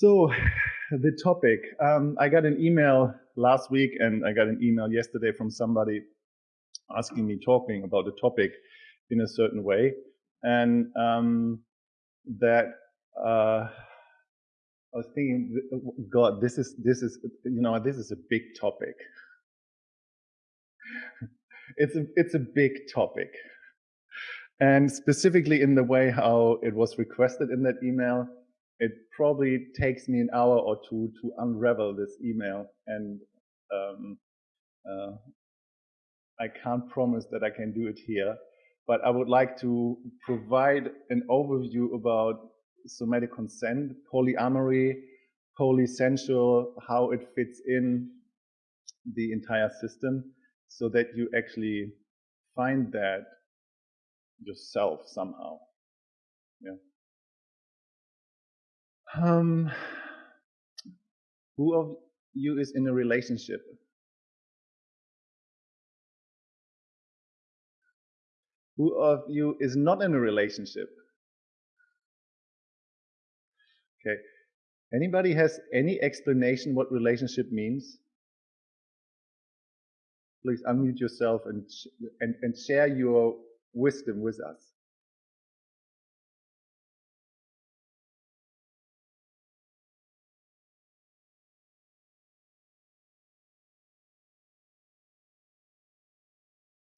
So, the topic. Um, I got an email last week and I got an email yesterday from somebody asking me talking about the topic in a certain way. And um, that uh, I was thinking, God, this is this is you know this is a big topic. it's a it's a big topic, and specifically in the way how it was requested in that email, it probably takes me an hour or two to unravel this email, and um, uh, I can't promise that I can do it here. But I would like to provide an overview about somatic consent, polyamory, polysensual, how it fits in the entire system, so that you actually find that yourself somehow. Yeah. Um, who of you is in a relationship? Who of you is not in a relationship? Okay. Anybody has any explanation what relationship means? Please unmute yourself and, and, and share your wisdom with us.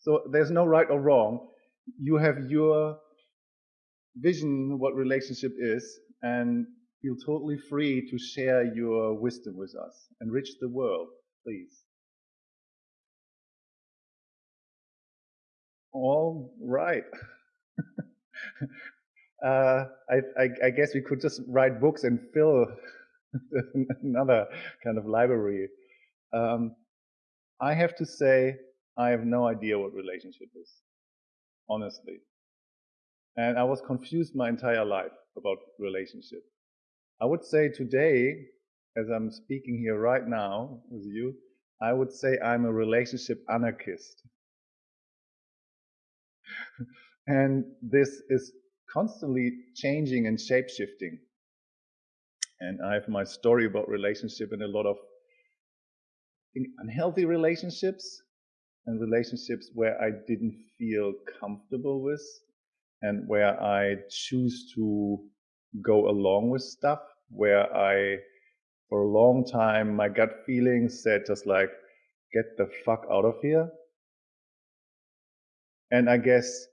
So there's no right or wrong. You have your vision what relationship is, and feel totally free to share your wisdom with us. Enrich the world, please. All right. uh, I, I, I, guess we could just write books and fill another kind of library. Um, I have to say, I have no idea what relationship is, honestly. And I was confused my entire life about relationship. I would say today, as I'm speaking here right now with you, I would say I'm a relationship anarchist. and this is constantly changing and shape shifting. And I have my story about relationship and a lot of unhealthy relationships and relationships where I didn't feel comfortable with and where I choose to go along with stuff where I, for a long time, my gut feeling said just like, get the fuck out of here. And I guess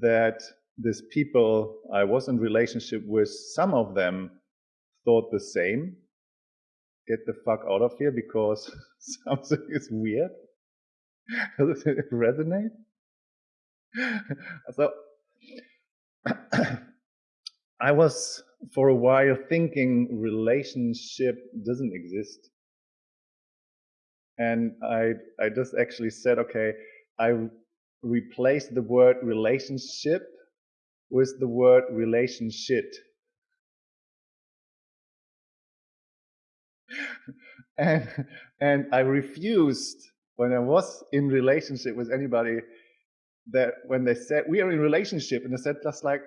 that these people I was in relationship with, some of them thought the same. Get the fuck out of here because something is weird. Does it resonate? so I was for a while thinking relationship doesn't exist. And I I just actually said, okay, I replaced the word relationship with the word relationship. and and I refused when I was in relationship with anybody that when they said we are in relationship and they said just like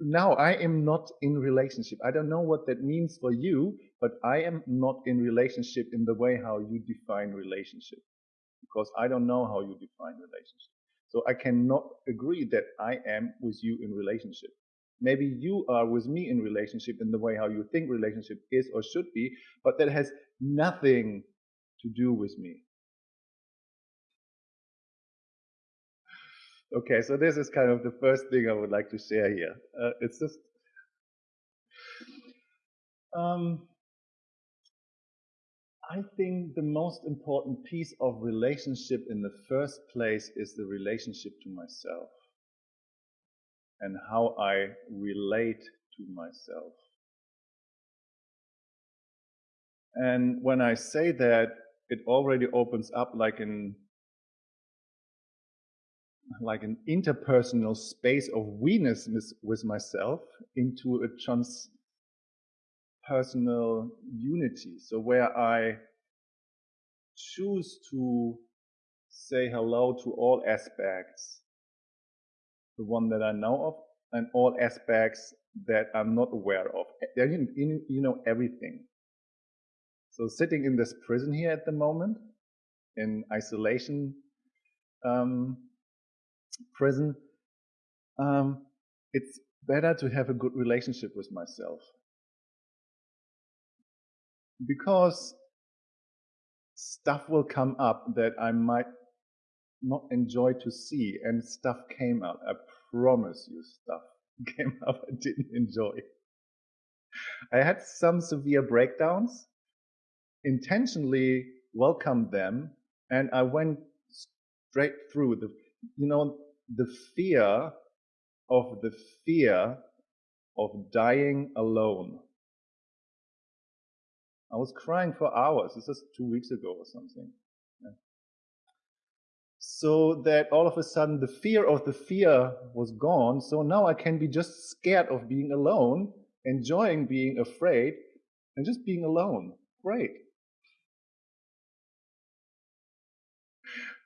now I am not in relationship. I don't know what that means for you, but I am not in relationship in the way how you define relationship because I don't know how you define relationship. So I cannot agree that I am with you in relationship. Maybe you are with me in relationship in the way how you think relationship is or should be, but that has nothing to do with me. Okay, so this is kind of the first thing I would like to share here. Uh, it's just um, I think the most important piece of relationship in the first place is the relationship to myself and how I relate to myself. And when I say that, it already opens up like in like an interpersonal space of we-ness with myself into a transpersonal unity. So where I choose to say hello to all aspects, the one that I know of, and all aspects that I'm not aware of. You know everything. So sitting in this prison here at the moment, in isolation um, prison, um, it's better to have a good relationship with myself. Because stuff will come up that I might not enjoy to see, and stuff came up. I promise you, stuff came up I didn't enjoy. I had some severe breakdowns, intentionally welcomed them, and I went straight through the, you know, the fear of the fear of dying alone. I was crying for hours. This is two weeks ago or something. Yeah. So that all of a sudden the fear of the fear was gone. So now I can be just scared of being alone, enjoying being afraid, and just being alone. Great.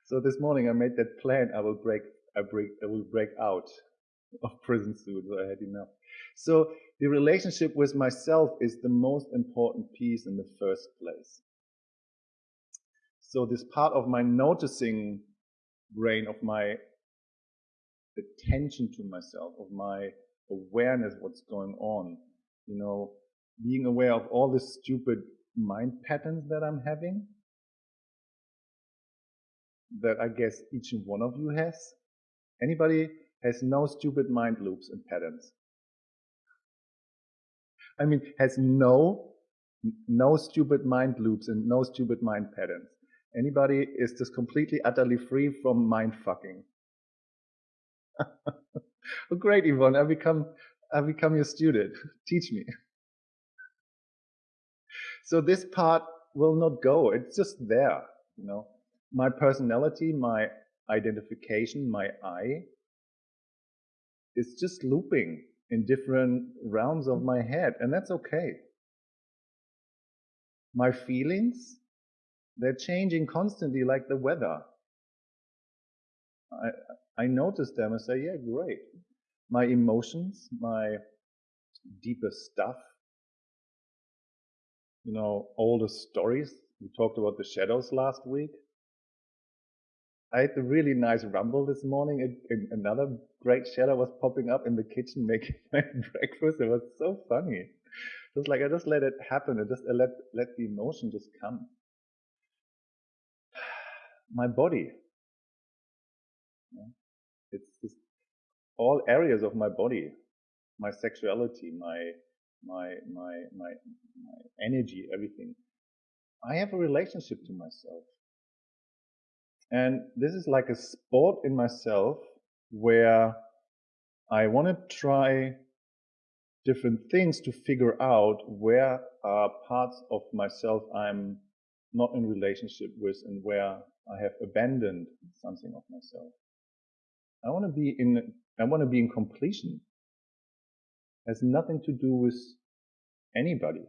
So this morning I made that plan. I will break. I break. I will break out of prison soon. So I had enough. So the relationship with myself is the most important piece in the first place. So this part of my noticing brain, of my attention to myself, of my awareness, what's going on, you know, being aware of all the stupid mind patterns that I'm having, that I guess each one of you has. Anybody has no stupid mind loops and patterns. I mean, has no, no stupid mind loops and no stupid mind patterns. Anybody is just completely, utterly free from mind fucking. great, Yvonne. I become, I become your student. Teach me. So this part will not go. It's just there, you know. My personality, my identification, my I is just looping in different realms of my head, and that's okay. My feelings, they're changing constantly like the weather. I, I notice them and say, yeah, great. My emotions, my deepest stuff, you know, all the stories. We talked about the shadows last week. I had a really nice rumble this morning. And another great shadow was popping up in the kitchen making my breakfast. It was so funny. Just like I just let it happen. I just let let the emotion just come. My body. It's just all areas of my body, my sexuality, my my my my my energy, everything. I have a relationship to myself. And this is like a sport in myself where I want to try different things to figure out where are parts of myself I'm not in relationship with and where I have abandoned something of myself. I want to be in, I want to be in completion. It has nothing to do with anybody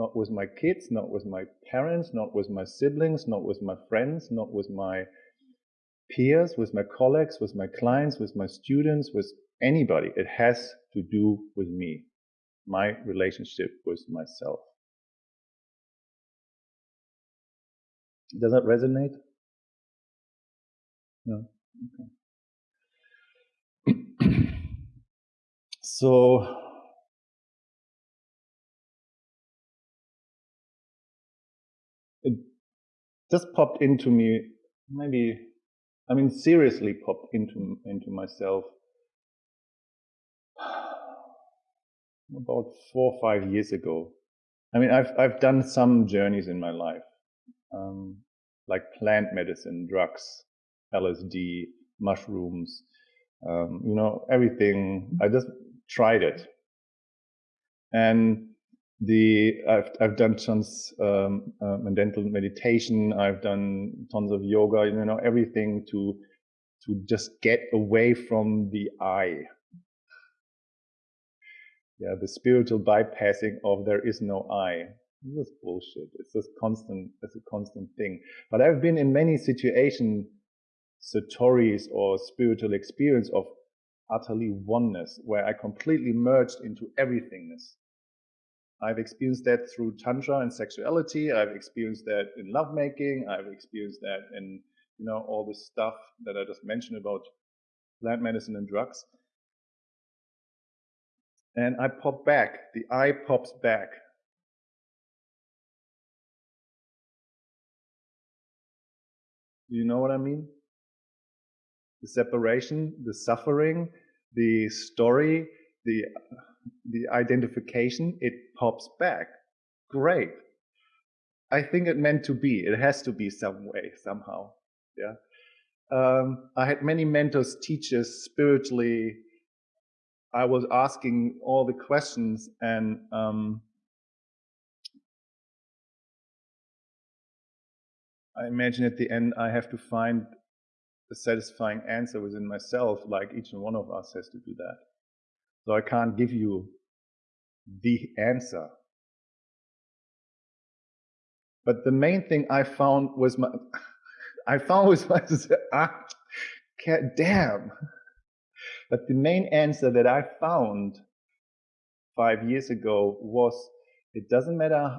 not with my kids, not with my parents, not with my siblings, not with my friends, not with my peers, with my colleagues, with my clients, with my students, with anybody. It has to do with me, my relationship with myself. Does that resonate? No? Okay. so, just popped into me, maybe, I mean, seriously popped into, into myself about four or five years ago. I mean, I've, I've done some journeys in my life, um, like plant medicine, drugs, LSD, mushrooms, um, you know, everything. I just tried it. And the I've I've done tons um, um, meditation. I've done tons of yoga. You know everything to to just get away from the I. Yeah, the spiritual bypassing of there is no I. This is bullshit. It's just constant. It's a constant thing. But I've been in many situations, satori's or spiritual experience of utterly oneness, where I completely merged into everythingness. I've experienced that through tantra and sexuality. I've experienced that in lovemaking. I've experienced that in you know all this stuff that I just mentioned about plant medicine and drugs. And I pop back. The eye pops back. Do you know what I mean? The separation, the suffering, the story, the the identification, it pops back. Great. I think it meant to be. It has to be some way, somehow. Yeah. Um, I had many mentors, teachers, spiritually. I was asking all the questions, and um, I imagine at the end I have to find a satisfying answer within myself, like each and one of us has to do that. So I can't give you the answer. But the main thing I found was my, I found was my, ah, damn. But the main answer that I found five years ago was it doesn't matter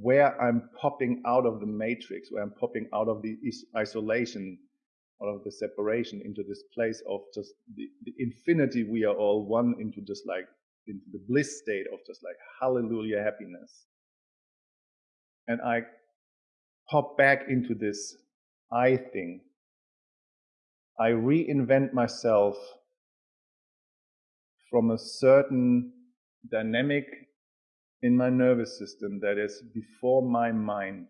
where I'm popping out of the matrix, where I'm popping out of the isolation, of the separation into this place of just the, the infinity we are all one into just like into the bliss state of just like hallelujah happiness. And i pop back into this i thing. I reinvent myself from a certain dynamic in my nervous system that is before my mind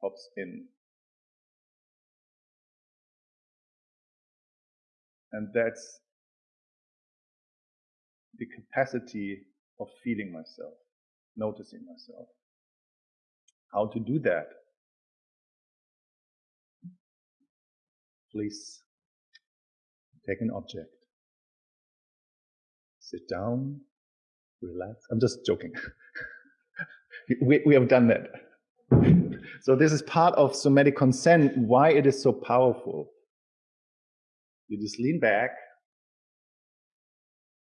pops in And that's the capacity of feeling myself, noticing myself. How to do that? Please take an object, sit down, relax. I'm just joking. we, we have done that. so this is part of somatic consent, why it is so powerful. You just lean back,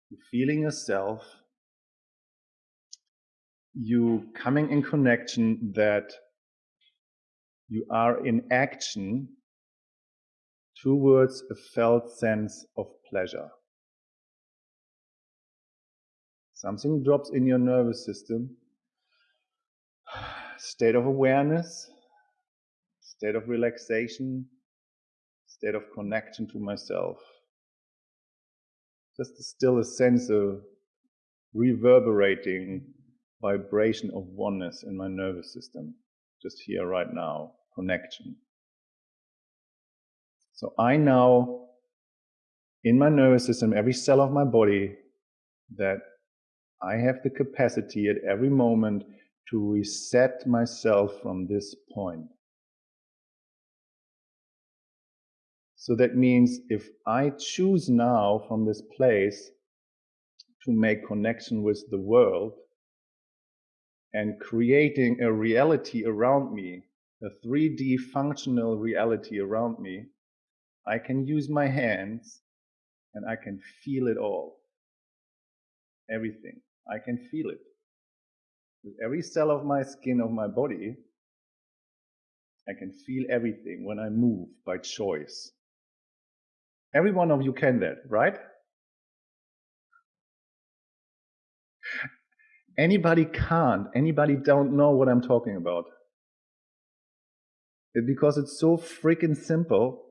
You're feeling yourself, you coming in connection that you are in action towards a felt sense of pleasure. Something drops in your nervous system, state of awareness, state of relaxation, state of connection to myself. Just still a sense of reverberating vibration of oneness in my nervous system, just here right now, connection. So I know in my nervous system, every cell of my body, that I have the capacity at every moment to reset myself from this point. So that means if I choose now from this place to make connection with the world and creating a reality around me, a 3D functional reality around me, I can use my hands and I can feel it all. Everything. I can feel it. With every cell of my skin of my body, I can feel everything when I move by choice. Every one of you can that, right? Anybody can't. Anybody don't know what I'm talking about. Because it's so freaking simple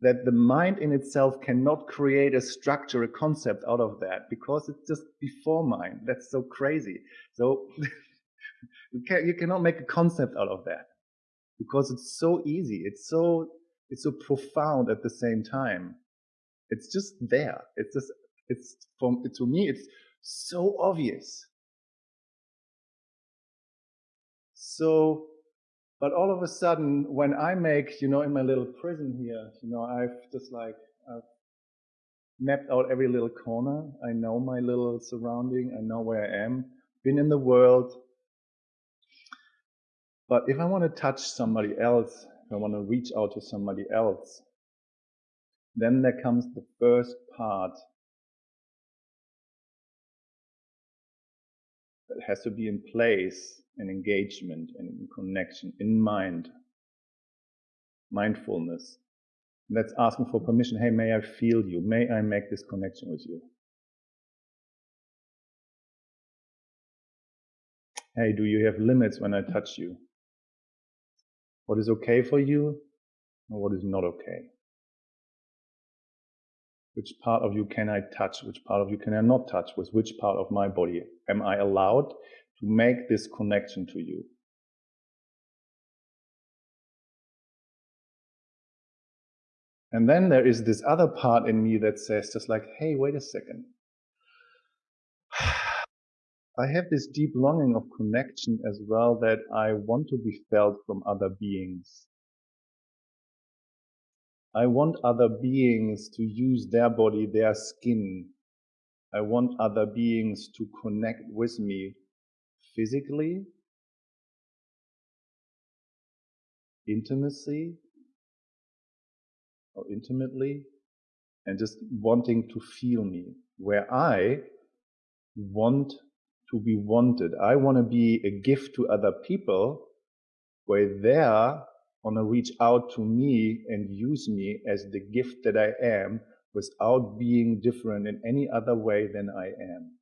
that the mind in itself cannot create a structure, a concept out of that because it's just before mind. That's so crazy. So you, can, you cannot make a concept out of that because it's so easy. It's so it's so profound at the same time. It's just there. It's just, it's from, to me, it's so obvious. So, but all of a sudden, when I make, you know, in my little prison here, you know, I've just like, I've mapped out every little corner. I know my little surrounding. I know where I am. Been in the world. But if I want to touch somebody else, I want to reach out to somebody else. Then there comes the first part that has to be in place in engagement and in connection, in mind, mindfulness. And that's asking for permission. Hey, may I feel you? May I make this connection with you? Hey, do you have limits when I touch you? What is okay for you and what is not okay? Which part of you can I touch? Which part of you can I not touch? With which part of my body am I allowed to make this connection to you? And then there is this other part in me that says just like, hey, wait a second. I have this deep longing of connection as well that I want to be felt from other beings. I want other beings to use their body, their skin. I want other beings to connect with me physically, intimacy, or intimately, and just wanting to feel me, where I want to be wanted. I want to be a gift to other people where they want to reach out to me and use me as the gift that I am without being different in any other way than I am.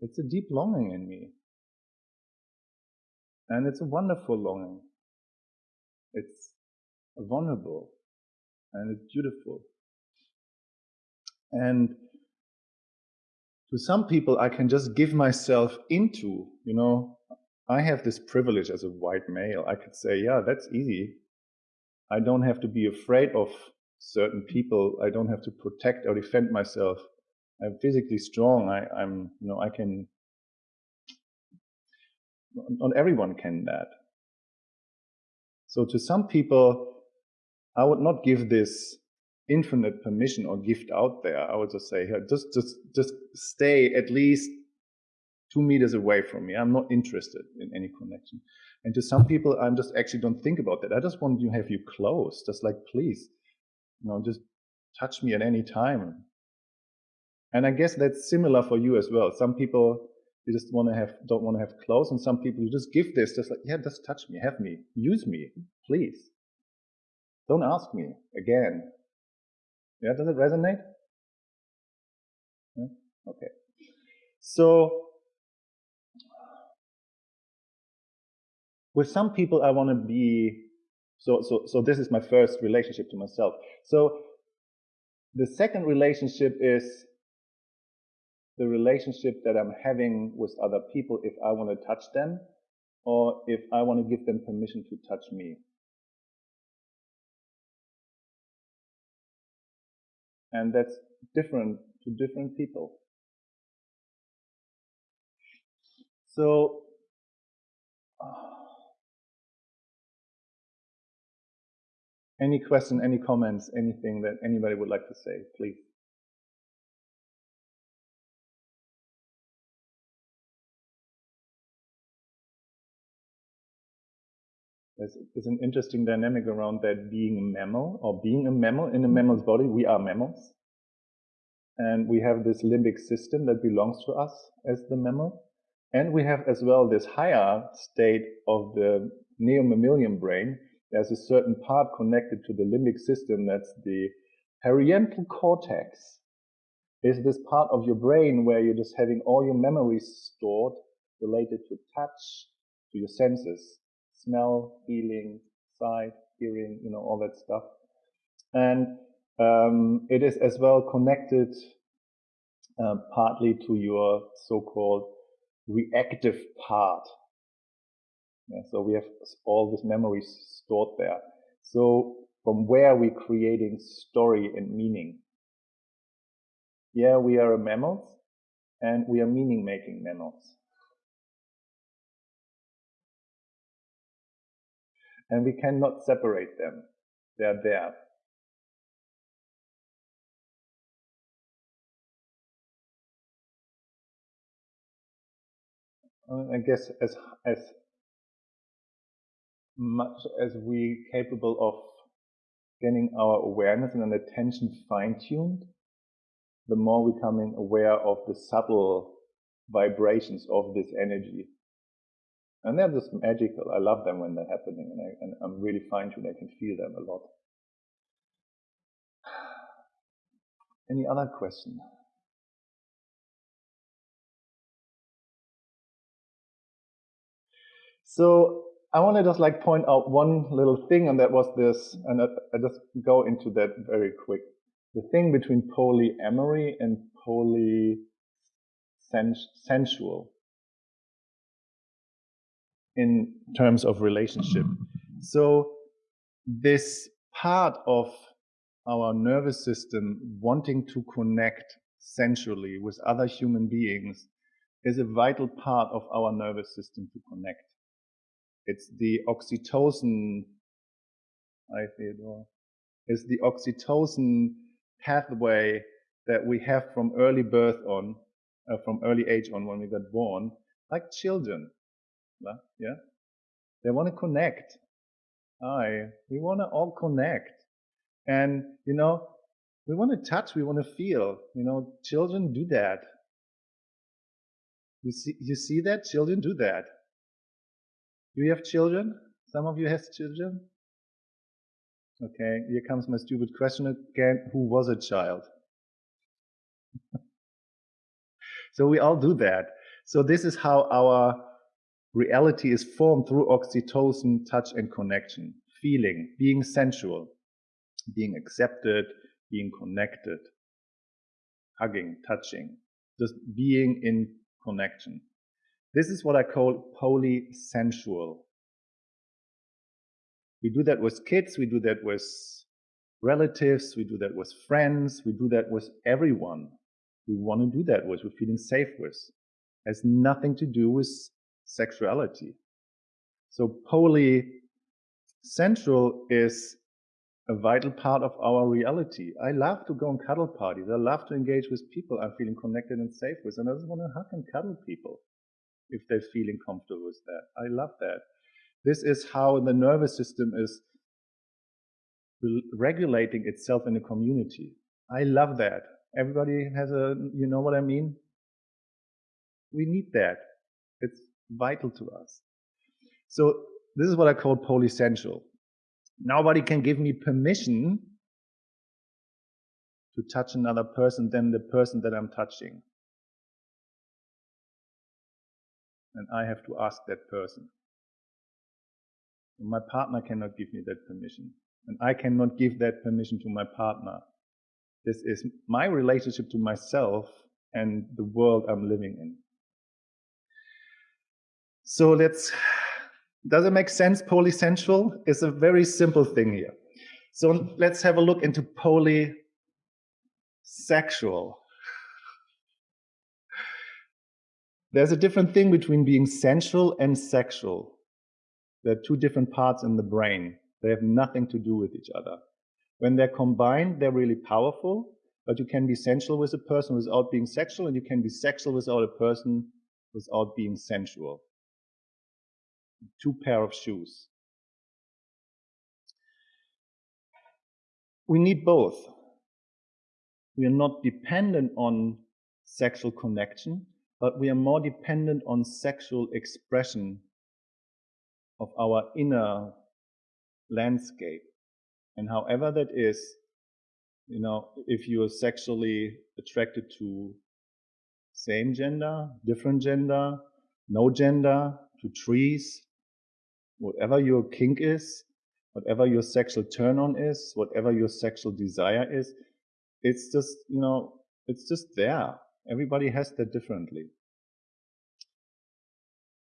It's a deep longing in me. And it's a wonderful longing. It's vulnerable and it's beautiful. And to some people, I can just give myself into, you know, I have this privilege as a white male. I could say, yeah, that's easy. I don't have to be afraid of certain people. I don't have to protect or defend myself. I'm physically strong. I, I'm, you know, I can, not everyone can that. So to some people, I would not give this infinite permission or gift out there. I would just say, just, just, just stay at least two meters away from me. I'm not interested in any connection. And to some people, I'm just actually don't think about that. I just want to have you close, just like, please, you know, just touch me at any time. And I guess that's similar for you as well. Some people, you just want to have, don't want to have close. And some people, you just give this, just like, yeah, just touch me, have me, use me, please. Don't ask me again. Yeah, does it resonate? Yeah? Okay. So, with some people, I want to be, so, so, so this is my first relationship to myself. So, the second relationship is the relationship that I'm having with other people if I want to touch them or if I want to give them permission to touch me. And that's different to different people. So, any question, any comments, anything that anybody would like to say, please. There's, there's, an interesting dynamic around that being a mammal or being a mammal in a mammal's body. We are mammals. And we have this limbic system that belongs to us as the mammal. And we have as well this higher state of the neomammalian brain. There's a certain part connected to the limbic system. That's the parietal cortex. Is this part of your brain where you're just having all your memories stored related to touch, to your senses smell, feeling, sight, hearing, you know, all that stuff. And um, it is as well connected uh, partly to your so-called reactive part. Yeah, so we have all these memories stored there. So from where we're creating story and meaning. Yeah, we are mammals and we are meaning making mammals. And we cannot separate them. They are there. I guess as as much as we capable of getting our awareness and attention fine-tuned, the more we're becoming aware of the subtle vibrations of this energy. And they're just magical. I love them when they're happening, and, I, and I'm really fine tuned. I can feel them a lot. Any other question? So I want to just like point out one little thing, and that was this, and I, I just go into that very quick. The thing between polyamory and polysensual in terms of relationship. So this part of our nervous system wanting to connect sensually with other human beings is a vital part of our nervous system to connect. It's the oxytocin, I Theodore, is the oxytocin pathway that we have from early birth on, uh, from early age on when we got born, like children. Yeah? They want to connect. I, we want to all connect. And, you know, we want to touch, we want to feel. You know, children do that. You see, you see that? Children do that. Do you have children? Some of you have children? Okay, here comes my stupid question again. Who was a child? so we all do that. So this is how our reality is formed through oxytocin, touch and connection, feeling, being sensual, being accepted, being connected, hugging, touching, just being in connection. This is what I call polysensual. We do that with kids, we do that with relatives, we do that with friends, we do that with everyone we want to do that with, we're feeling safe with. It has nothing to do with sexuality. So polysensual is a vital part of our reality. I love to go on cuddle parties. I love to engage with people I'm feeling connected and safe with. And I just want to hug and cuddle people if they're feeling comfortable with that. I love that. This is how the nervous system is regulating itself in a community. I love that. Everybody has a, you know what I mean? We need that. It's vital to us. So this is what I call polysensual. Nobody can give me permission to touch another person than the person that I'm touching. and I have to ask that person. My partner cannot give me that permission, and I cannot give that permission to my partner. This is my relationship to myself and the world I'm living in. So let's, does it make sense? Polysensual is a very simple thing here. So let's have a look into polysexual. There's a different thing between being sensual and sexual. They're two different parts in the brain. They have nothing to do with each other. When they're combined, they're really powerful, but you can be sensual with a person without being sexual, and you can be sexual without a person without being sensual. Two pair of shoes. We need both. We are not dependent on sexual connection, but we are more dependent on sexual expression of our inner landscape. And however that is, you know, if you are sexually attracted to same gender, different gender, no gender, to trees, whatever your kink is, whatever your sexual turn on is, whatever your sexual desire is, it's just, you know, it's just there. Everybody has that differently.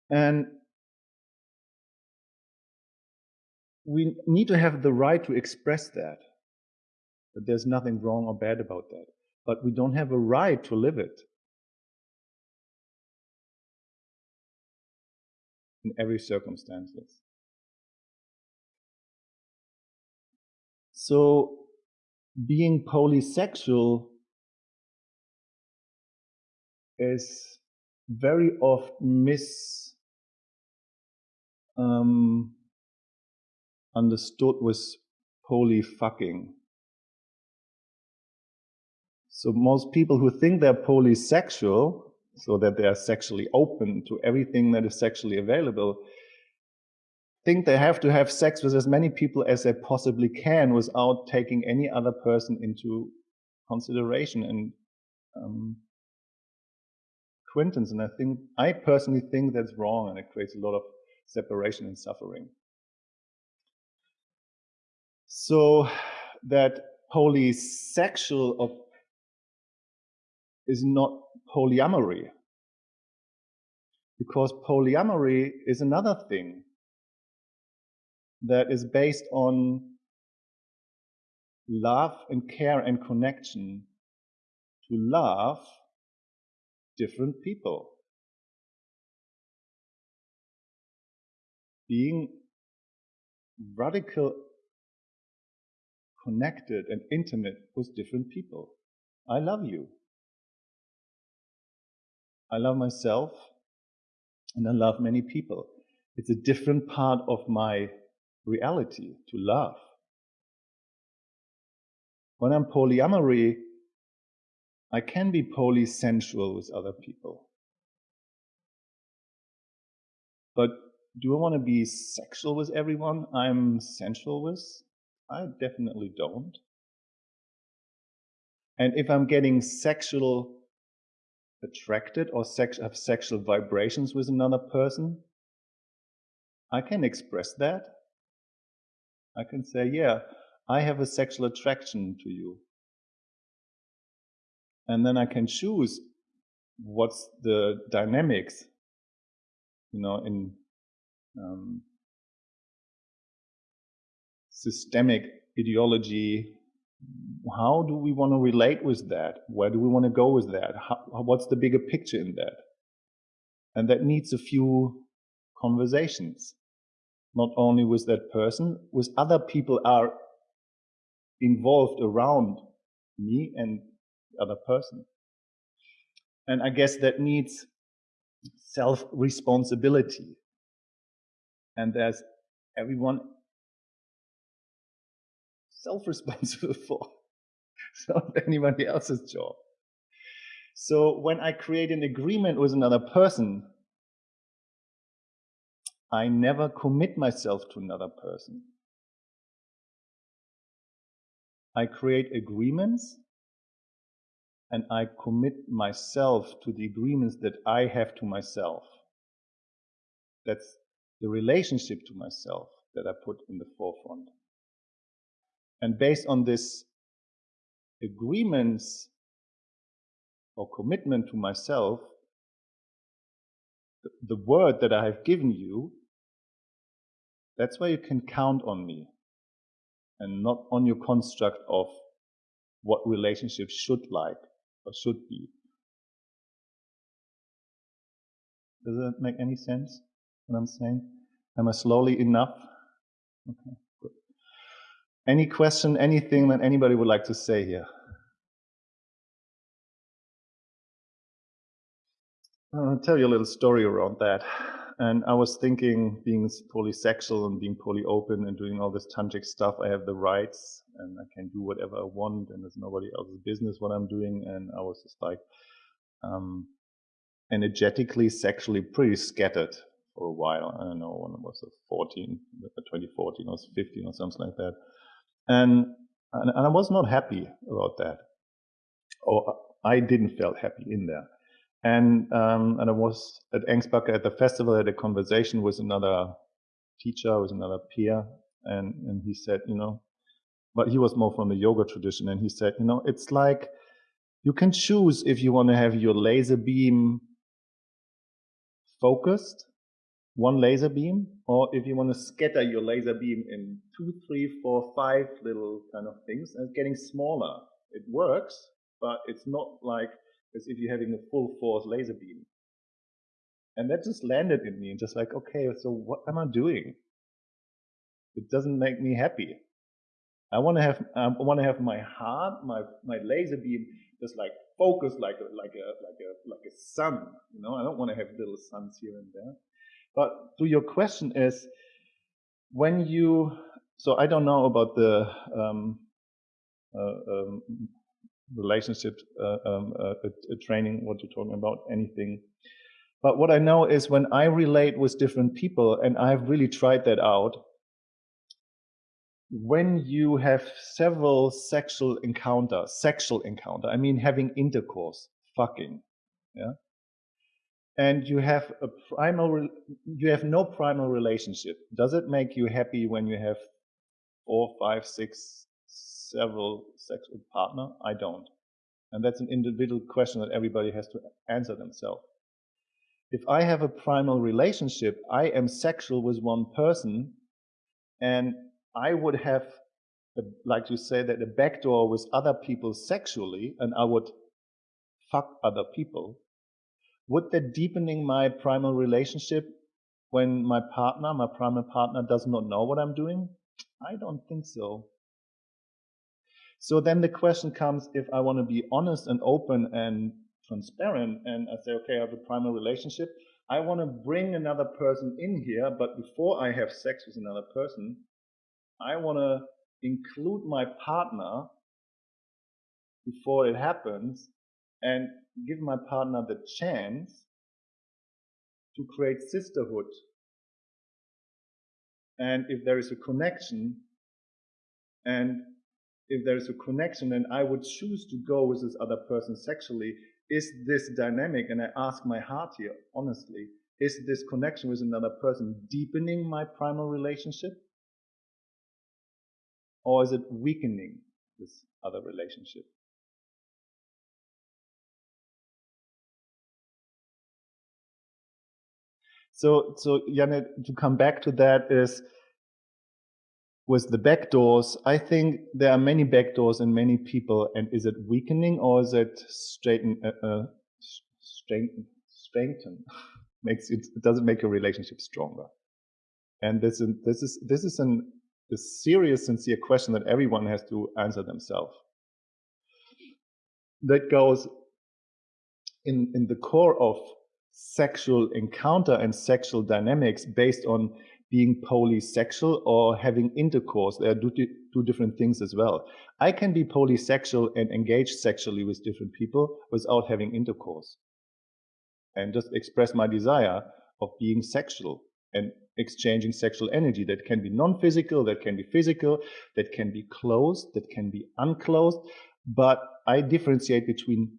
And we need to have the right to express that. That there's nothing wrong or bad about that. But we don't have a right to live it. In every circumstances. So being polysexual is very often mis um, understood with poly fucking. So most people who think they're polysexual, so that they are sexually open to everything that is sexually available, think they have to have sex with as many people as they possibly can without taking any other person into consideration and um, acquaintance. And I think, I personally think that's wrong and it creates a lot of separation and suffering. So that polysexual is not polyamory. Because polyamory is another thing that is based on love and care and connection to love different people. Being radical connected and intimate with different people. I love you. I love myself and I love many people. It's a different part of my reality to love. When I'm polyamory, I can be polysensual with other people. But do I want to be sexual with everyone I'm sensual with? I definitely don't. And if I'm getting sexual attracted or sex, have sexual vibrations with another person, I can express that. I can say, yeah, I have a sexual attraction to you. And then I can choose what's the dynamics, you know, in um, systemic ideology. How do we want to relate with that? Where do we want to go with that? How, what's the bigger picture in that? And that needs a few conversations, not only with that person, with other people are involved around me and the other person. And I guess that needs self responsibility. And there's everyone self-responsible for. It's not anybody else's job. So when I create an agreement with another person, I never commit myself to another person. I create agreements and I commit myself to the agreements that I have to myself. That's the relationship to myself that I put in the forefront. And based on this agreements or commitment to myself, the, word that I have given you, that's where you can count on me and not on your construct of what relationships should like or should be. Does that make any sense? What I'm saying? Am I slowly enough? Okay. Any question, anything that anybody would like to say here? I'll tell you a little story around that. And I was thinking, being polysexual and being poly open and doing all this tantric stuff, I have the rights and I can do whatever I want, and it's nobody else's business what I'm doing. And I was just like, um, energetically, sexually pretty scattered for a while. I don't know when I was 14, 2014 or 15 or something like that. And, and, and I was not happy about that. Or I didn't feel happy in there. And, um, and I was at Ängsbacka at the festival, had a conversation with another teacher, with another peer. And, and he said, you know, but he was more from the yoga tradition. And he said, you know, it's like you can choose if you want to have your laser beam focused one laser beam, or if you want to scatter your laser beam in two, three, four, five little kind of things, and it's getting smaller. It works, but it's not like as if you're having a full force laser beam. And that just landed in me, and just like, okay, so what am I doing? It doesn't make me happy. I want to have, I want to have my heart, my my laser beam, just like focused like a like a like a like a sun. You know, I don't want to have little suns here and there. But to your question is, when you, so I don't know about the um, uh, um, relationship uh, um, uh, training, what you're talking about, anything. But what I know is when I relate with different people, and I've really tried that out, when you have several sexual encounter, sexual encounter, I mean having intercourse, fucking, yeah, and you have a primal, you have no primal relationship. Does it make you happy when you have four, five, six, several sexual partner? I don't. And that's an individual question that everybody has to answer themselves. If I have a primal relationship, I am sexual with one person, and I would have, a, like you say, that a backdoor with other people sexually, and I would fuck other people. Would that deepening my primal relationship when my partner, my primal partner, does not know what I'm doing? I don't think so. So then the question comes if I want to be honest and open and transparent and I say, okay, I have a primal relationship, I want to bring another person in here, but before I have sex with another person, I want to include my partner before it happens and give my partner the chance to create sisterhood. And if there is a connection, and if there is a connection and I would choose to go with this other person sexually, is this dynamic? And I ask my heart here, honestly, is this connection with another person deepening my primal relationship? Or is it weakening this other relationship? So, so Janet, to come back to that is with the backdoors, I think there are many backdoors in many people, and is it weakening or is it straighten, uh, uh, strengthen, strengthen? Makes it, it doesn't make your relationship stronger. And this is this is this is an, a serious, sincere question that everyone has to answer themselves. That goes in in the core of sexual encounter and sexual dynamics based on being polysexual or having intercourse. There are two different things as well. I can be polysexual and engage sexually with different people without having intercourse and just express my desire of being sexual and exchanging sexual energy that can be non-physical, that can be physical, that can be closed, that can be unclosed. But I differentiate between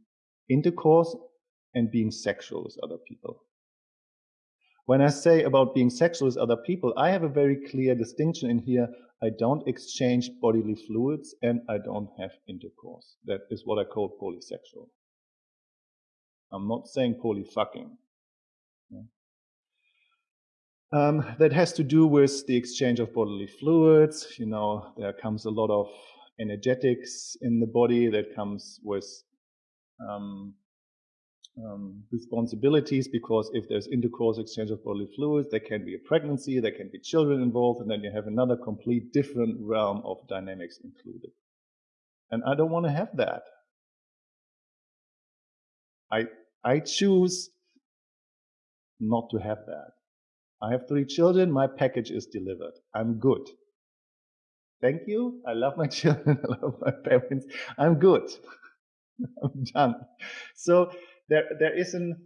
intercourse and being sexual with other people. When I say about being sexual with other people, I have a very clear distinction in here. I don't exchange bodily fluids and I don't have intercourse. That is what I call polysexual. I'm not saying polyfucking. Yeah. Um, that has to do with the exchange of bodily fluids. You know, there comes a lot of energetics in the body that comes with um, um, responsibilities because if there's intercourse exchange of bodily fluids, there can be a pregnancy, there can be children involved, and then you have another complete different realm of dynamics included. And I don't want to have that. I, I choose not to have that. I have three children, my package is delivered. I'm good. Thank you. I love my children, I love my parents. I'm good. I'm done. So there there is an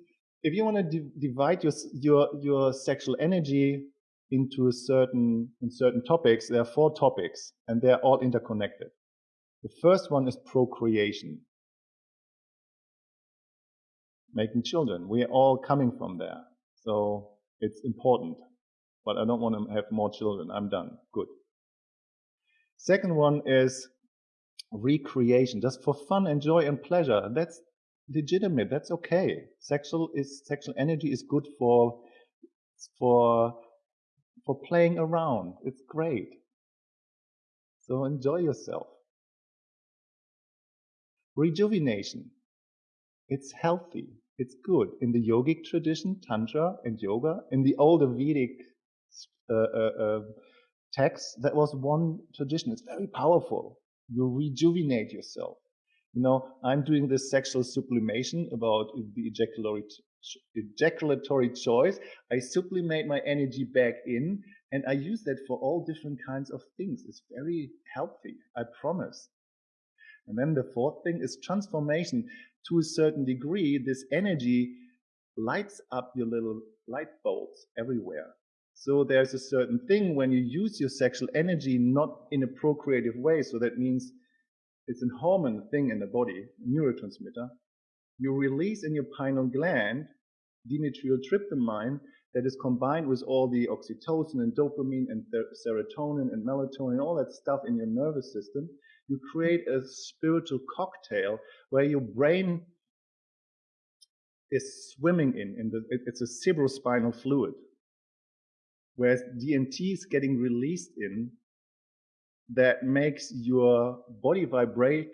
if you want to di divide your your your sexual energy into a certain in certain topics, there are four topics and they're all interconnected. The first one is procreation. Making children. We are all coming from there. So it's important. But I don't want to have more children. I'm done. Good. Second one is recreation, just for fun and joy and pleasure. That's legitimate. That's okay. Sexual is sexual energy is good for for for playing around. It's great. So enjoy yourself. Rejuvenation. It's healthy. It's good. In the yogic tradition, Tantra and yoga, in the older Vedic uh, uh, uh, texts, that was one tradition. It's very powerful. You rejuvenate yourself. You know, I'm doing this sexual sublimation about the ejaculatory, ejaculatory choice. I sublimate my energy back in and I use that for all different kinds of things. It's very healthy, I promise. And then the fourth thing is transformation. To a certain degree, this energy lights up your little light bulbs everywhere. So there's a certain thing when you use your sexual energy not in a procreative way. So that means it's a hormone thing in the body, a neurotransmitter. You release in your pineal gland dimethyltryptamine that is combined with all the oxytocin and dopamine and serotonin and melatonin, all that stuff in your nervous system. You create a spiritual cocktail where your brain is swimming in, in the, it's a cerebrospinal fluid. Whereas DMT is getting released in that makes your body vibrate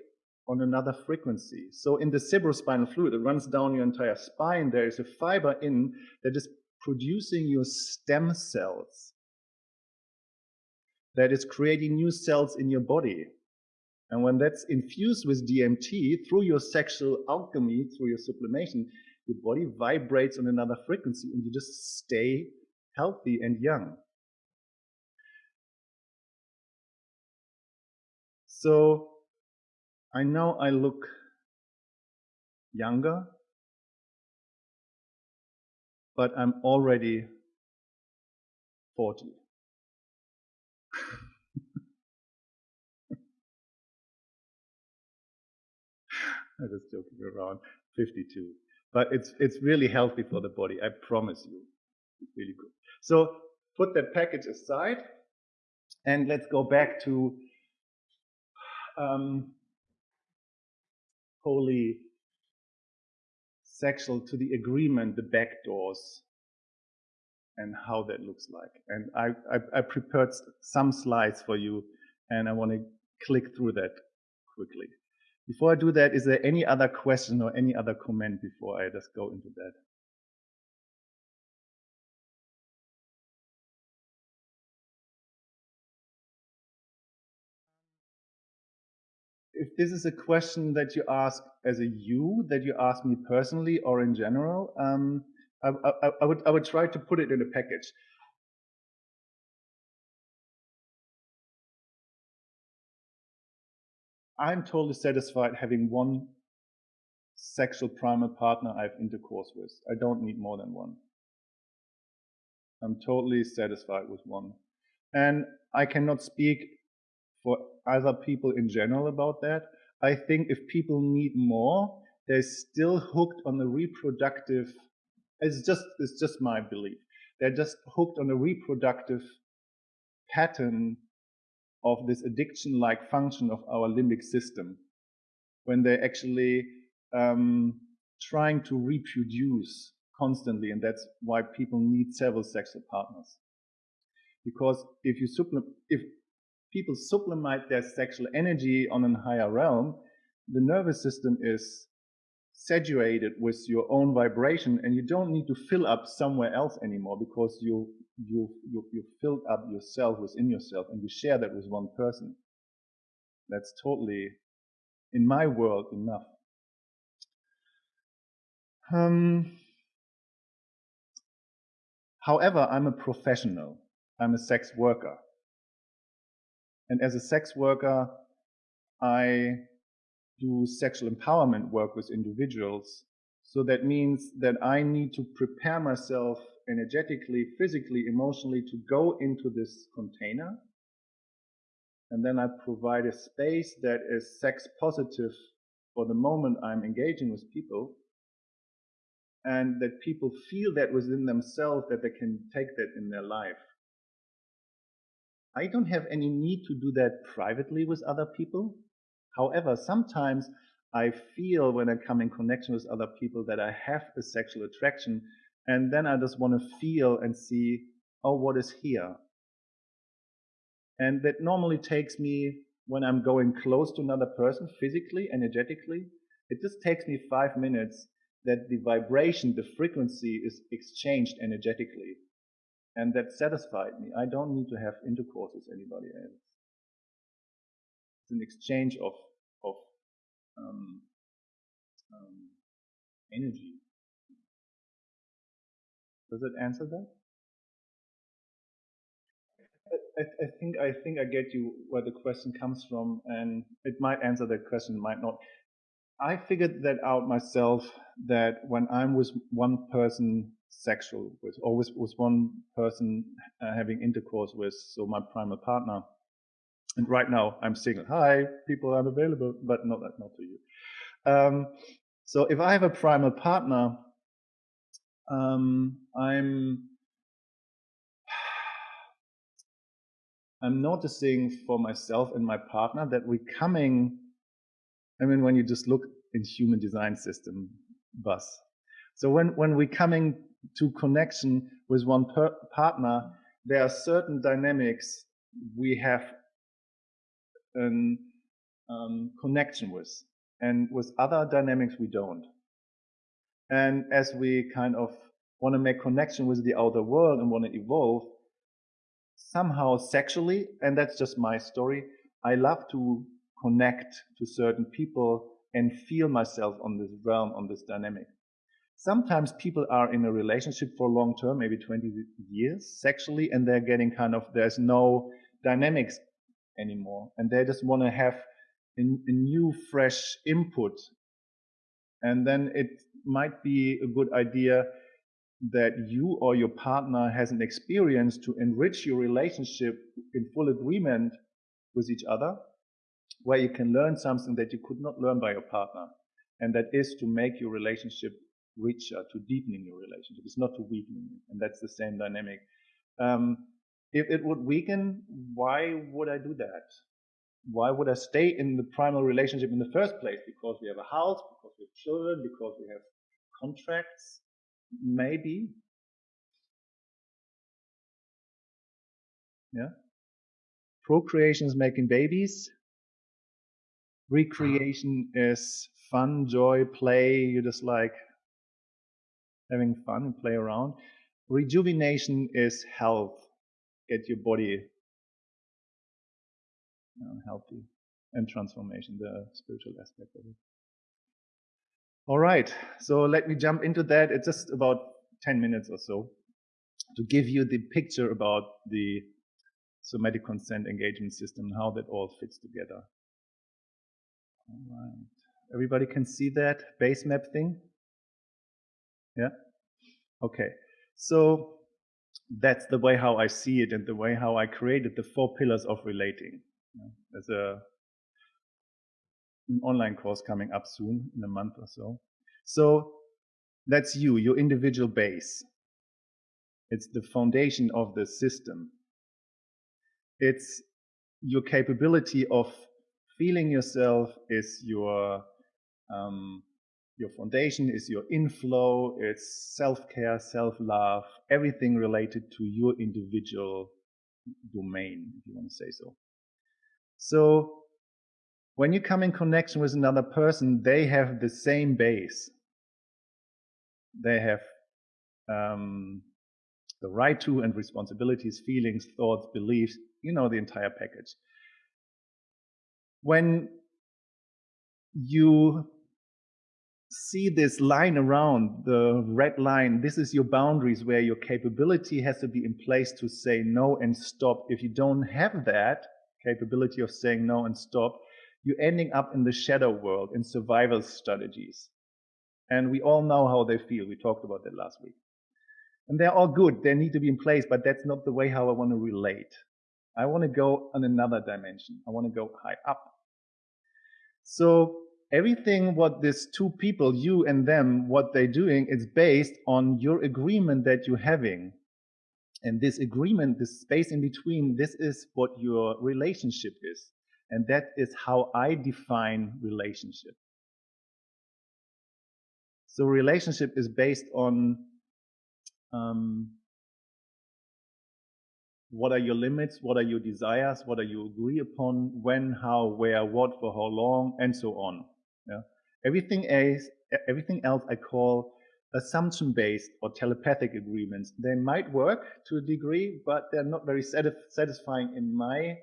on another frequency. So in the cerebrospinal fluid, it runs down your entire spine. There is a fiber in that is producing your stem cells, that is creating new cells in your body. And when that's infused with DMT through your sexual alchemy, through your sublimation, your body vibrates on another frequency and you just stay healthy and young. So I know I look younger, but I'm already 40. I'm just joking around, 52. But it's, it's really healthy for the body, I promise you. It's really good. So put that package aside and let's go back to um, wholly sexual to the agreement, the back doors, and how that looks like. And I, I, I prepared some slides for you, and I want to click through that quickly. Before I do that, is there any other question or any other comment before I just go into that? If this is a question that you ask as a you, that you ask me personally or in general, um, I, I, I, would I would try to put it in a package. I'm totally satisfied having one sexual primal partner I have intercourse with. I don't need more than one. I'm totally satisfied with one. And I cannot speak for other people in general about that. I think if people need more, they're still hooked on the reproductive. It's just it's just my belief. They're just hooked on a reproductive pattern of this addiction-like function of our limbic system, when they're actually um, trying to reproduce constantly, and that's why people need several sexual partners. Because if you supplement, if people sublimate their sexual energy on a higher realm, the nervous system is saturated with your own vibration and you don't need to fill up somewhere else anymore because you you you, you filled up yourself within yourself and you share that with one person. That's totally in my world enough. Um, however i'm a professional. I'm a sex worker and as a sex worker, I do sexual empowerment work with individuals. So that means that I need to prepare myself energetically, physically, emotionally to go into this container. And then I provide a space that is sex positive for the moment I'm engaging with people. And that people feel that within themselves that they can take that in their life. I don't have any need to do that privately with other people. However, sometimes I feel when I come in connection with other people that I have a sexual attraction, and then I just want to feel and see, oh, what is here? And that normally takes me when I'm going close to another person physically, energetically, it just takes me five minutes that the vibration, the frequency is exchanged energetically. And that satisfied me. I don't need to have intercourse with anybody else. It's an exchange of, of um, um, energy. Does it answer that? I, I, think I think I get you where the question comes from, and it might answer that question, might not. I figured that out myself that when I'm with one person sexual with, or with, one person uh, having intercourse with, so my primal partner, and right now I'm single. Hi, people are available, but not not to you. Um, so if I have a primal partner, um, I'm I'm noticing for myself and my partner that we're coming. I mean, when you just look in human design system bus. So when when we're coming to connection with one partner, there are certain dynamics we have a um, connection with and with other dynamics we don't. And as we kind of want to make connection with the outer world and want to evolve, somehow sexually, and that's just my story, I love to connect to certain people and feel myself on this realm, on this dynamic. Sometimes people are in a relationship for long term, maybe 20 years sexually, and they're getting kind of, there's no dynamics anymore. And they just want to have a, a new, fresh input. And then it might be a good idea that you or your partner has an experience to enrich your relationship in full agreement with each other, where you can learn something that you could not learn by your partner. And that is to make your relationship richer, to deepening your relationship. It's not to weakening it. And that's the same dynamic. Um, if it would weaken, why would I do that? Why would I stay in the primal relationship in the first place? Because we have a house, because we have children, because we have contracts? Maybe. Yeah. Procreation is making babies. Recreation is fun, joy, play. You just like having fun and play around. Rejuvenation is health get your body healthy and transformation, the spiritual aspect of it. All right, so let me jump into that. It's just about 10 minutes or so to give you the picture about the somatic consent engagement system and how that all fits together. All right. Everybody can see that base map thing? Yeah? Okay. So that's the way how I see it and the way how I created the four pillars of relating. there's a an online course coming up soon in a month or so. So that's you, your individual base. It's the foundation of the system. It's your capability of feeling yourself is your um, your foundation is your inflow, it's self-care, self-love, everything related to your individual domain, if you want to say so. So when you come in connection with another person, they have the same base. They have um, the right to and responsibilities, feelings, thoughts, beliefs, you know, the entire package. When you see this line around the red line this is your boundaries where your capability has to be in place to say no and stop. If you don't have that capability of saying no and stop you're ending up in the shadow world in survival strategies. And we all know how they feel. We talked about that last week. And they're all good. They need to be in place but that's not the way how i want to relate. I want to go on another dimension. I want to go high up. So everything what these two people, you and them, what they're doing is based on your agreement that you're having. And this agreement, this space in between, this is what your relationship is. And that is how I define relationship. So relationship is based on um, what are your limits? What are your desires? What are you agree upon? When, how, where, what, for how long, and so on. Yeah? Everything else, everything else I call assumption-based or telepathic agreements. They might work to a degree, but they're not very satisfying in my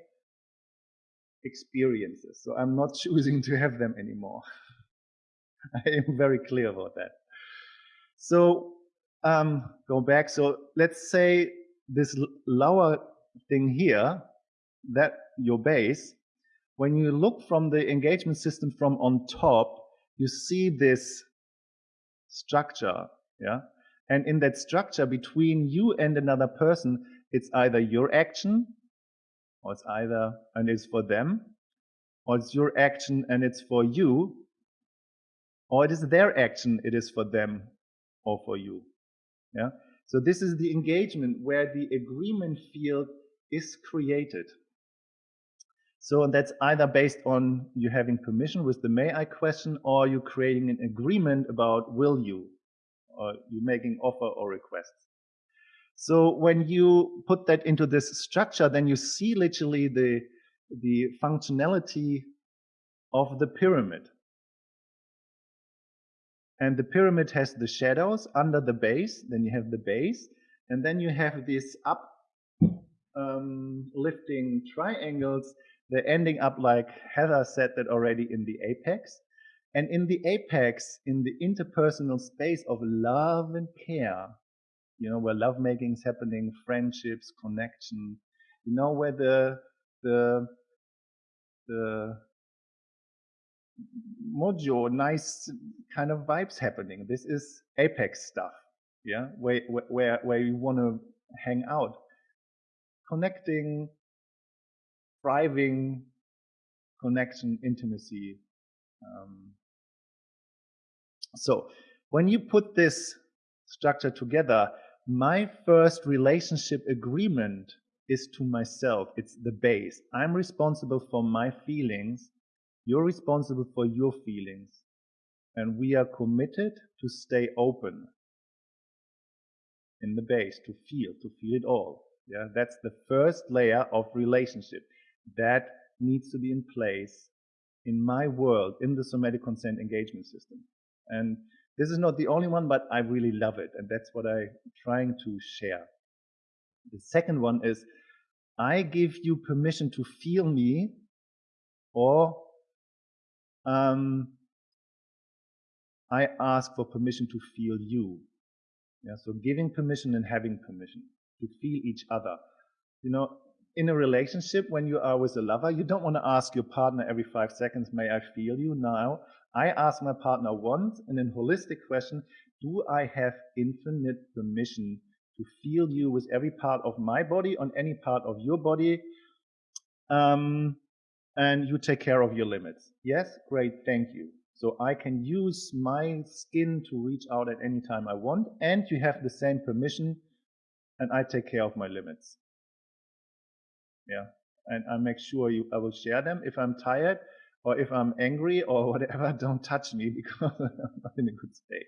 experiences. So I'm not choosing to have them anymore. I am very clear about that. So um, go back. So let's say this lower thing here, that your base, when you look from the engagement system from on top, you see this structure, yeah? And in that structure between you and another person, it's either your action, or it's either, and it's for them, or it's your action and it's for you, or it is their action, it is for them or for you. Yeah. So this is the engagement where the agreement field is created. So that's either based on you having permission with the may I question or you creating an agreement about will you or you making offer or requests. So when you put that into this structure, then you see literally the, the functionality of the pyramid. And the pyramid has the shadows under the base, then you have the base, and then you have these up um, lifting triangles they're ending up like Heather said that already in the apex. And in the apex, in the interpersonal space of love and care, you know, where lovemaking is happening, friendships, connection, you know, where the, the, the mojo, nice kind of vibes happening. This is apex stuff, yeah, where, where, where you want to hang out. Connecting, thriving connection, intimacy. Um, so when you put this structure together, my first relationship agreement is to myself. It's the base. I'm responsible for my feelings. You're responsible for your feelings. And we are committed to stay open in the base, to feel, to feel it all. Yeah, that's the first layer of relationship that needs to be in place in my world, in the somatic consent engagement system. And this is not the only one, but I really love it. And that's what I'm trying to share. The second one is I give you permission to feel me or um, I ask for permission to feel you. Yeah, so giving permission and having permission to feel each other. You know, in a relationship, when you are with a lover, you don't want to ask your partner every five seconds, may I feel you now? I ask my partner once and in holistic question, do I have infinite permission to feel you with every part of my body on any part of your body? Um, and you take care of your limits. Yes, great, thank you. So I can use my skin to reach out at any time I want, and you have the same permission, and I take care of my limits. Yeah. And I make sure you, I will share them. If I'm tired or if I'm angry or whatever, don't touch me because I'm not in a good space.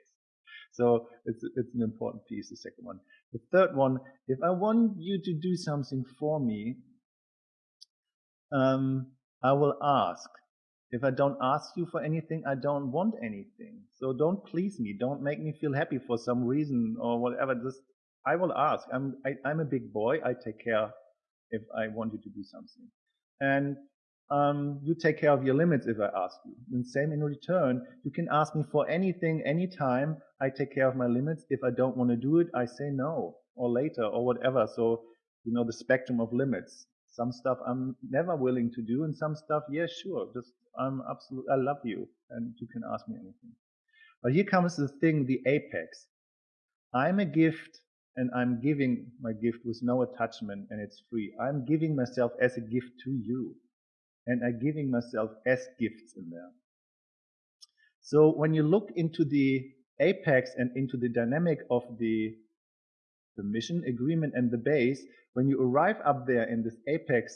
So it's, it's an important piece, the second one. The third one, if I want you to do something for me, um, I will ask. If I don't ask you for anything, I don't want anything. So don't please me. Don't make me feel happy for some reason or whatever. Just I will ask. I'm I, am i am a big boy. I take care if I want you to do something. And um, you take care of your limits if I ask you. And same in return, you can ask me for anything, anytime. I take care of my limits. If I don't want to do it, I say no or later or whatever. So, you know, the spectrum of limits. Some stuff I'm never willing to do and some stuff, yeah, sure. Just, I'm absolute, I love you and you can ask me anything. But here comes the thing, the apex. I'm a gift and I'm giving my gift with no attachment and it's free. I'm giving myself as a gift to you and I'm giving myself as gifts in there. So when you look into the apex and into the dynamic of the, the mission agreement and the base, when you arrive up there in this apex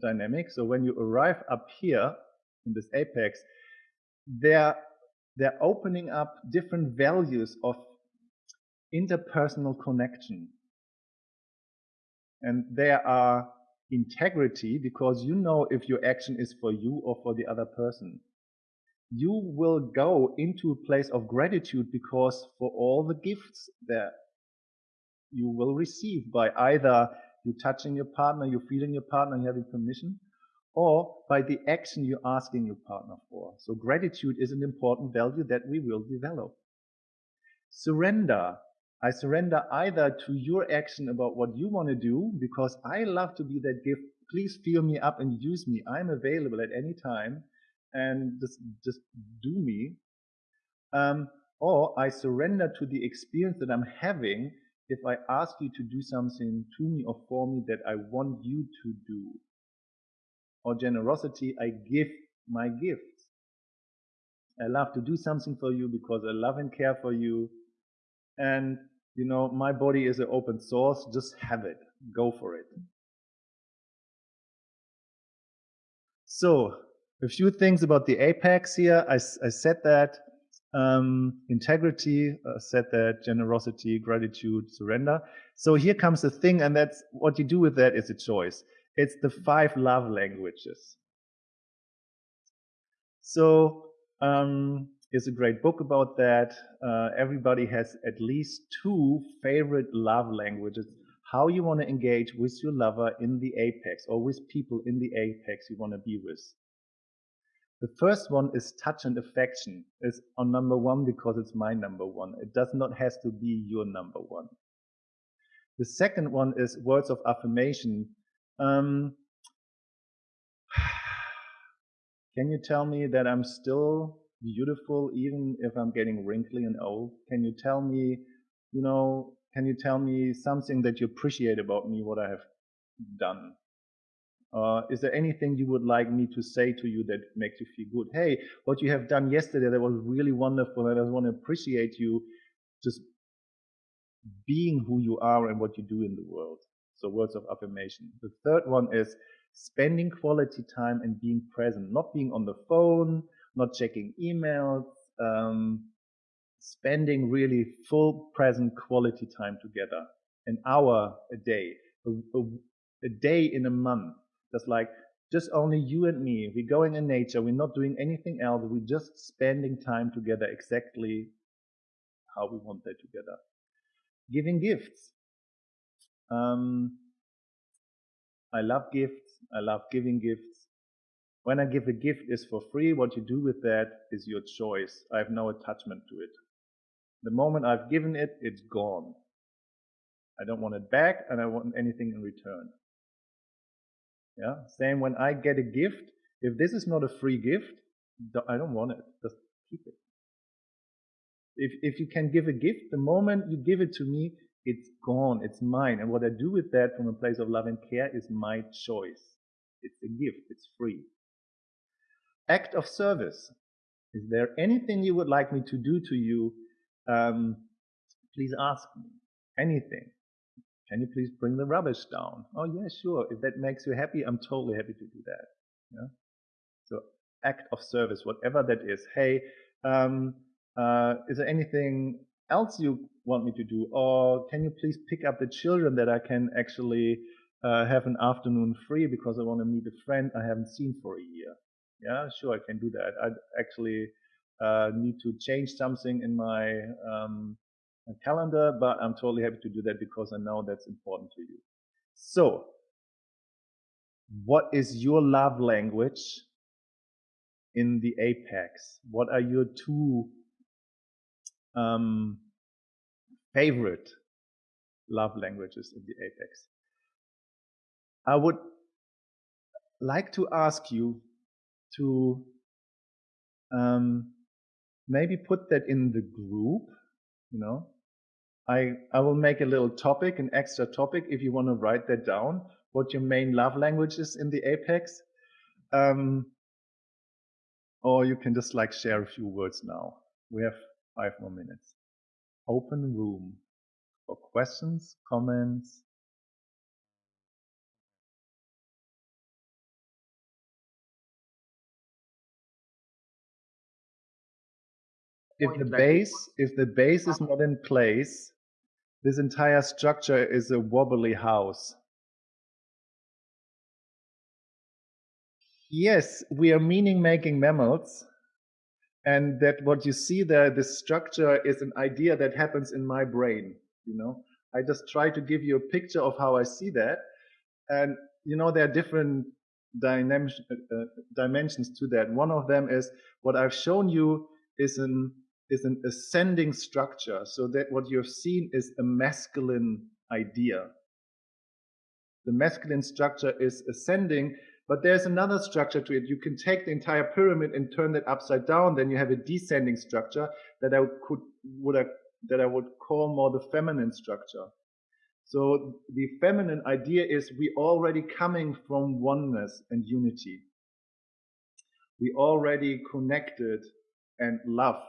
dynamic, so when you arrive up here in this apex, they're, they're opening up different values of interpersonal connection. And there are integrity because you know if your action is for you or for the other person. You will go into a place of gratitude because for all the gifts that you will receive by either you touching your partner, you feeling your partner, you having permission, or by the action you're asking your partner for. So gratitude is an important value that we will develop. Surrender I surrender either to your action about what you want to do, because I love to be that gift. Please fill me up and use me. I'm available at any time and just, just do me. Um, or I surrender to the experience that I'm having if I ask you to do something to me or for me that I want you to do. Or generosity, I give my gift. I love to do something for you because I love and care for you. And you know, my body is an open source, just have it, go for it. So, a few things about the apex here. I, I said that um, integrity, uh, said that generosity, gratitude, surrender. So here comes the thing, and that's what you do with that is a choice. It's the five love languages. So um, is a great book about that. Uh, everybody has at least two favorite love languages. How you want to engage with your lover in the apex or with people in the apex you want to be with. The first one is touch and affection. It's on number one because it's my number one. It does not have to be your number one. The second one is words of affirmation. Um, can you tell me that I'm still beautiful even if I'm getting wrinkly and old? Can you tell me, you know, can you tell me something that you appreciate about me, what I have done? Uh, is there anything you would like me to say to you that makes you feel good? Hey, what you have done yesterday that was really wonderful, I just want to appreciate you just being who you are and what you do in the world. So words of affirmation. The third one is spending quality time and being present, not being on the phone, not checking emails, um, spending really full present quality time together, an hour a day, a, a, a day in a month. That's like just only you and me. We're going in nature. We're not doing anything else. We're just spending time together exactly how we want that together. Giving gifts. Um, I love gifts. I love giving gifts. When I give a gift is for free, what you do with that is your choice. I have no attachment to it. The moment I've given it, it's gone. I don't want it back and I want anything in return. Yeah. Same when I get a gift. If this is not a free gift, I don't want it. Just keep it. If, if you can give a gift, the moment you give it to me, it's gone. It's mine. And what I do with that from a place of love and care is my choice. It's a gift. It's free act of service. Is there anything you would like me to do to you? Um, please ask me. Anything. Can you please bring the rubbish down? Oh, yeah, sure. If that makes you happy, I'm totally happy to do that. Yeah? So, act of service, whatever that is. Hey, um, uh, is there anything else you want me to do? Or can you please pick up the children that I can actually uh, have an afternoon free because I want to meet a friend I haven't seen for a year? Yeah, sure, I can do that. I actually uh, need to change something in my um, calendar, but I'm totally happy to do that because I know that's important to you. So, what is your love language in the apex? What are your two um, favorite love languages in the apex? I would like to ask you to um, maybe put that in the group, you know. I, I will make a little topic, an extra topic, if you want to write that down, what your main love language is in the Apex. Um, or you can just like share a few words now. We have five more minutes. Open room for questions, comments, if the base if the base is not in place, this entire structure is a wobbly house. Yes, we are meaning making mammals. And that what you see there, this structure is an idea that happens in my brain. You know, I just try to give you a picture of how I see that. And, you know, there are different uh, uh, dimensions to that. One of them is what I've shown you is an is an ascending structure, so that what you've seen is a masculine idea. The masculine structure is ascending, but there's another structure to it. You can take the entire pyramid and turn it upside down, then you have a descending structure that I could would I, that I would call more the feminine structure. So the feminine idea is we already coming from oneness and unity. We already connected and love.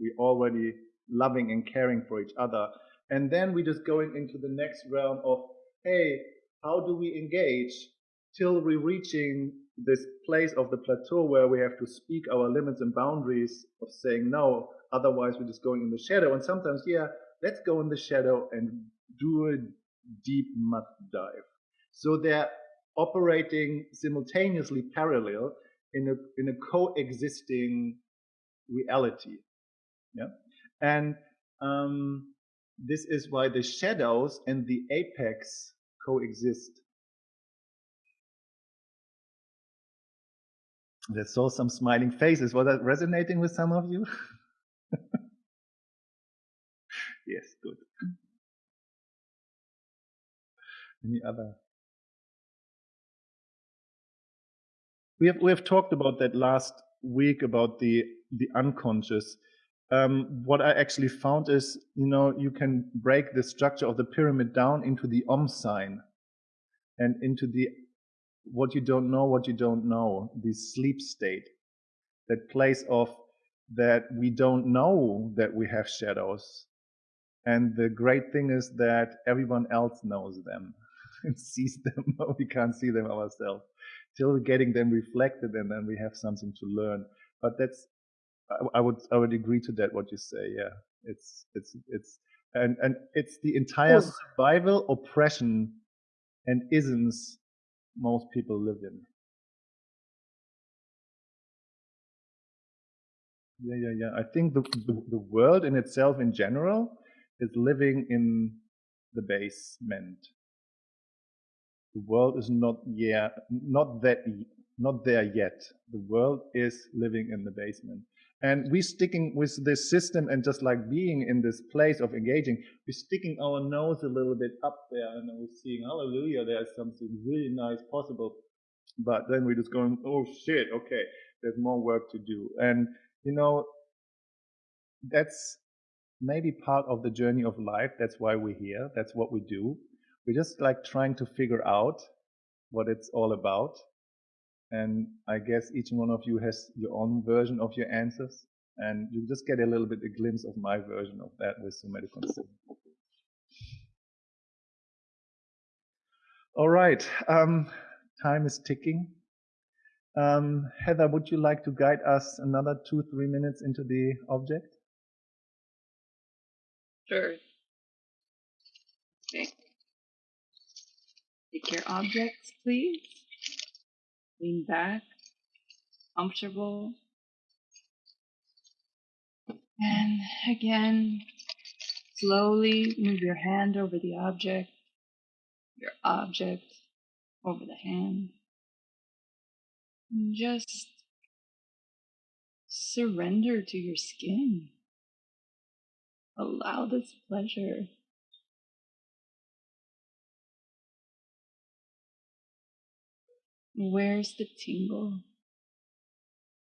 We already loving and caring for each other. And then we just going into the next realm of, hey, how do we engage till we're reaching this place of the plateau where we have to speak our limits and boundaries of saying no, otherwise we're just going in the shadow. And sometimes, yeah, let's go in the shadow and do a deep mud dive. So they're operating simultaneously parallel in a in a coexisting reality. Yeah, and um, this is why the shadows and the apex coexist. I saw some smiling faces. Was that resonating with some of you? yes, good. Any other? We have we have talked about that last week about the the unconscious. Um, what I actually found is, you know, you can break the structure of the pyramid down into the Om sign and into the what you don't know, what you don't know, the sleep state, that place of that we don't know that we have shadows. And the great thing is that everyone else knows them and sees them, but we can't see them ourselves. Till we're getting them reflected and then we have something to learn. But that's, I, I would, I would agree to that, what you say. Yeah. It's, it's, it's, and, and it's the entire survival, oppression, and isms most people live in. Yeah, yeah, yeah. I think the, the, the world in itself in general is living in the basement. The world is not yet, not that, not there yet. The world is living in the basement. And we're sticking with this system and just like being in this place of engaging, we're sticking our nose a little bit up there and we're seeing, hallelujah, there's something really nice possible. But then we're just going, oh shit, okay, there's more work to do. And, you know, that's maybe part of the journey of life. That's why we're here. That's what we do. We're just like trying to figure out what it's all about. And I guess each one of you has your own version of your answers. And you just get a little bit a glimpse of my version of that with somatic consent. All right, um, time is ticking. Um, Heather, would you like to guide us another two, three minutes into the object? Sure. Okay. Take your objects, please. Lean back, comfortable. And again, slowly move your hand over the object, your object over the hand. And just surrender to your skin. Allow this pleasure Where's the tingle?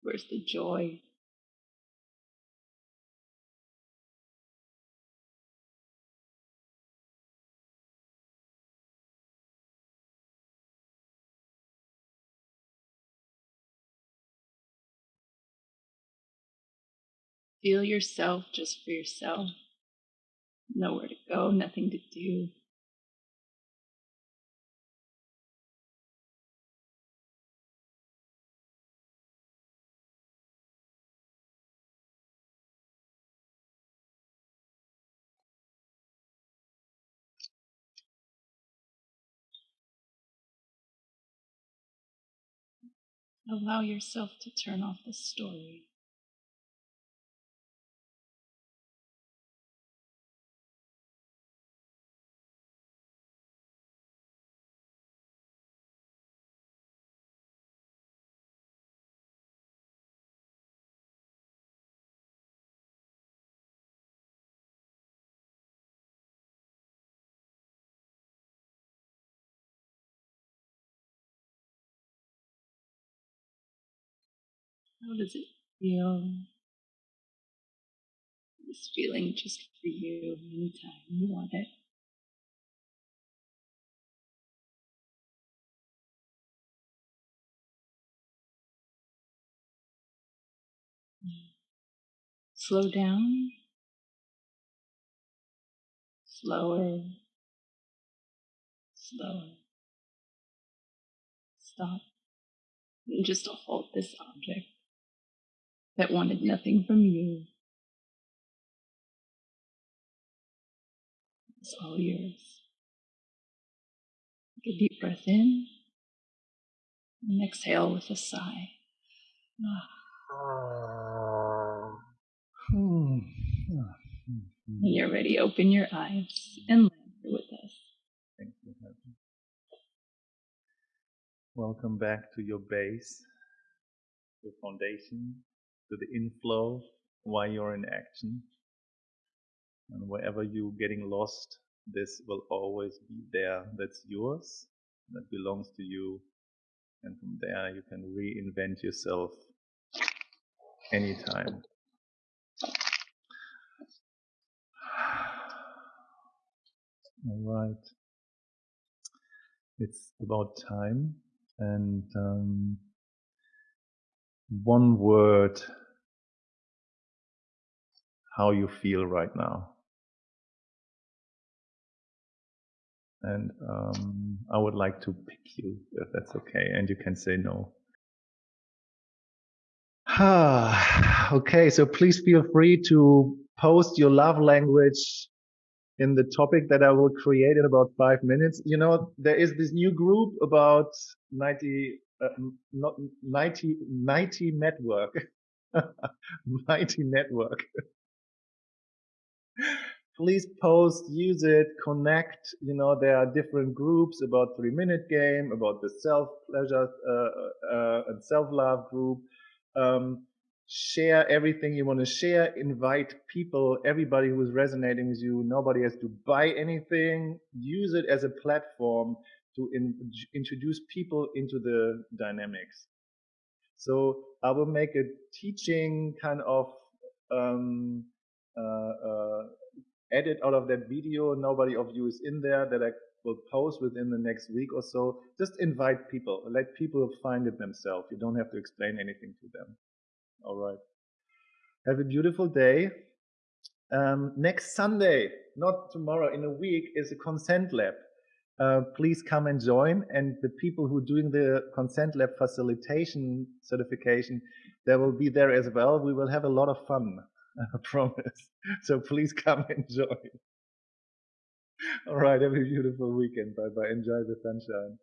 Where's the joy? Feel yourself just for yourself. Nowhere to go, nothing to do. Allow yourself to turn off the story. How does it feel? This feeling just for you anytime you want it. Slow down. Slower. Slower. Stop. And just hold this object that wanted nothing from you. It's all yours. Take a deep breath in and exhale with a sigh. When you're ready, open your eyes and land here with us. Thank you. Heaven. Welcome back to your base, your foundation, to the inflow while you're in action. And wherever you're getting lost, this will always be there. That's yours. That belongs to you. And from there, you can reinvent yourself anytime. All right. It's about time. And um, one word how you feel right now. And um, I would like to pick you, if that's okay. And you can say no. okay, so please feel free to post your love language in the topic that I will create in about five minutes. You know, there is this new group about 90, uh, not 90, 90 network, 90 network. Please post, use it, connect. You know, there are different groups about three minute game, about the self pleasure uh, uh, and self love group. Um, share everything you want to share invite people everybody who is resonating with you nobody has to buy anything use it as a platform to in, introduce people into the dynamics so i will make a teaching kind of um, uh, uh, edit out of that video nobody of you is in there that i will post within the next week or so just invite people let people find it themselves you don't have to explain anything to them all right. Have a beautiful day. Um, next Sunday, not tomorrow, in a week, is a consent lab. Uh, please come and join. And the people who are doing the consent lab facilitation certification, they will be there as well. We will have a lot of fun, I promise. So please come and join. All right. Have a beautiful weekend. Bye bye. Enjoy the sunshine.